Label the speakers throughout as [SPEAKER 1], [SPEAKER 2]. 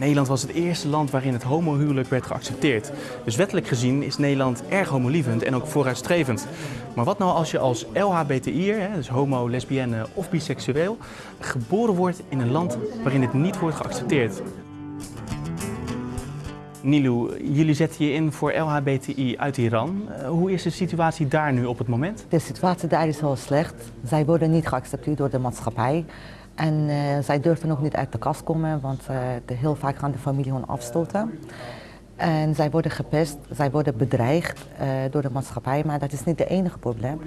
[SPEAKER 1] Nederland was het eerste land waarin het homohuwelijk werd geaccepteerd. Dus wettelijk gezien is Nederland erg homolievend en ook vooruitstrevend. Maar wat nou als je als LHBTI'er, dus homo, lesbienne of biseksueel, geboren wordt in een land waarin het niet wordt geaccepteerd? Nilou, jullie zetten je in voor LHBTI uit Iran. Uh, hoe is de situatie daar nu op het moment?
[SPEAKER 2] De situatie daar is heel slecht. Zij worden niet geaccepteerd door de maatschappij. En uh, zij durven ook niet uit de kast komen, want uh, de, heel vaak gaan de familie hun afstoten. En zij worden gepest, zij worden bedreigd door de maatschappij, maar dat is niet het enige probleem.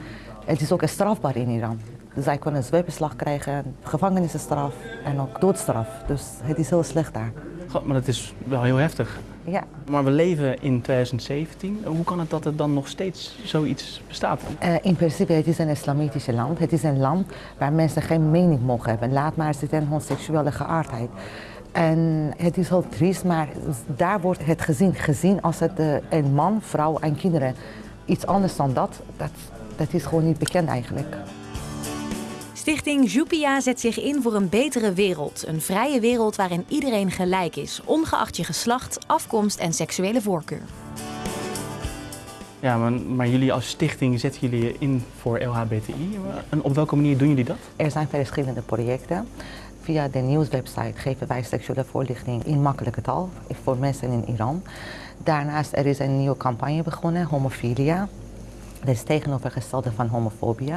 [SPEAKER 2] Het is ook strafbaar in Iran. Zij kunnen zweepbeslag krijgen, gevangenisstraf en ook doodstraf. Dus het is heel slecht daar.
[SPEAKER 1] God, maar dat is wel heel heftig.
[SPEAKER 2] Ja.
[SPEAKER 1] Maar we leven in 2017. Hoe kan het dat er dan nog steeds zoiets bestaat?
[SPEAKER 2] Uh, in principe, het is een islamitisch land. Het is een land waar mensen geen mening mogen hebben. Laat maar zitten hun seksuele geaardheid. En het is heel triest, maar daar wordt het gezien, gezien als het uh, een man, vrouw en kinderen. Iets anders dan dat, dat, dat is gewoon niet bekend eigenlijk.
[SPEAKER 3] Stichting Jupia zet zich in voor een betere wereld. Een vrije wereld waarin iedereen gelijk is, ongeacht je geslacht, afkomst en seksuele voorkeur.
[SPEAKER 1] Ja, maar, maar, jullie als stichting zetten jullie je in voor LHBTI. En op welke manier doen jullie dat?
[SPEAKER 2] Er zijn verschillende projecten. Via de nieuwswebsite geven wij seksuele voorlichting in makkelijke taal voor mensen in Iran. Daarnaast er is een nieuwe campagne begonnen, Homofilia. Dat is tegenovergestelde van homofobie.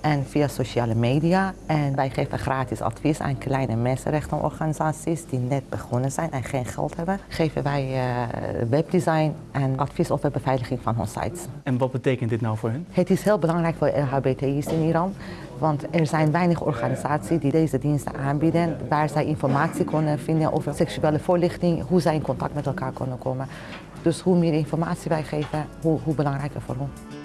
[SPEAKER 2] En via sociale media. En wij geven gratis advies aan kleine mensenrechtenorganisaties die net begonnen zijn en geen geld hebben. Geven wij uh, webdesign en advies over beveiliging van hun sites.
[SPEAKER 1] En wat betekent dit nou voor hen?
[SPEAKER 2] Het is heel belangrijk voor LHBTI's in Iran. Want er zijn weinig organisaties die deze diensten aanbieden, waar zij informatie kunnen vinden over seksuele voorlichting, hoe zij in contact met elkaar kunnen komen. Dus hoe meer informatie wij geven, hoe, hoe belangrijker voor hen.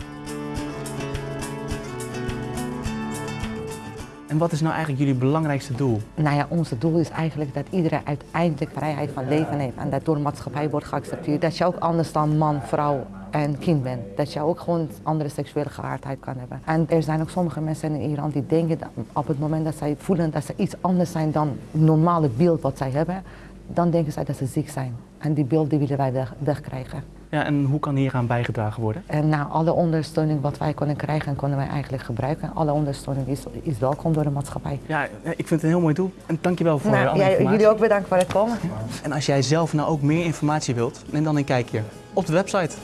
[SPEAKER 1] En wat is nou eigenlijk jullie belangrijkste doel?
[SPEAKER 2] Nou ja, ons doel is eigenlijk dat iedereen uiteindelijk vrijheid van leven heeft en dat door de maatschappij wordt geaccepteerd. Dat je ook anders dan man, vrouw en kind bent. Dat je ook gewoon andere seksuele geaardheid kan hebben. En er zijn ook sommige mensen in Iran die denken dat op het moment dat zij voelen dat ze iets anders zijn dan het normale beeld wat zij hebben, dan denken zij dat ze ziek zijn. En die beeld die willen wij weg, wegkrijgen.
[SPEAKER 1] Ja, en hoe kan hieraan bijgedragen worden?
[SPEAKER 2] En nou, alle ondersteuning wat wij kunnen krijgen, kunnen wij eigenlijk gebruiken. Alle ondersteuning is, is welkom door de maatschappij.
[SPEAKER 1] Ja, ik vind het een heel mooi doel. En dankjewel voor
[SPEAKER 2] nou,
[SPEAKER 1] alle
[SPEAKER 2] ja,
[SPEAKER 1] informatie.
[SPEAKER 2] Jullie ook bedankt voor het komen.
[SPEAKER 1] En als jij zelf nou ook meer informatie wilt, neem dan een kijkje op de website.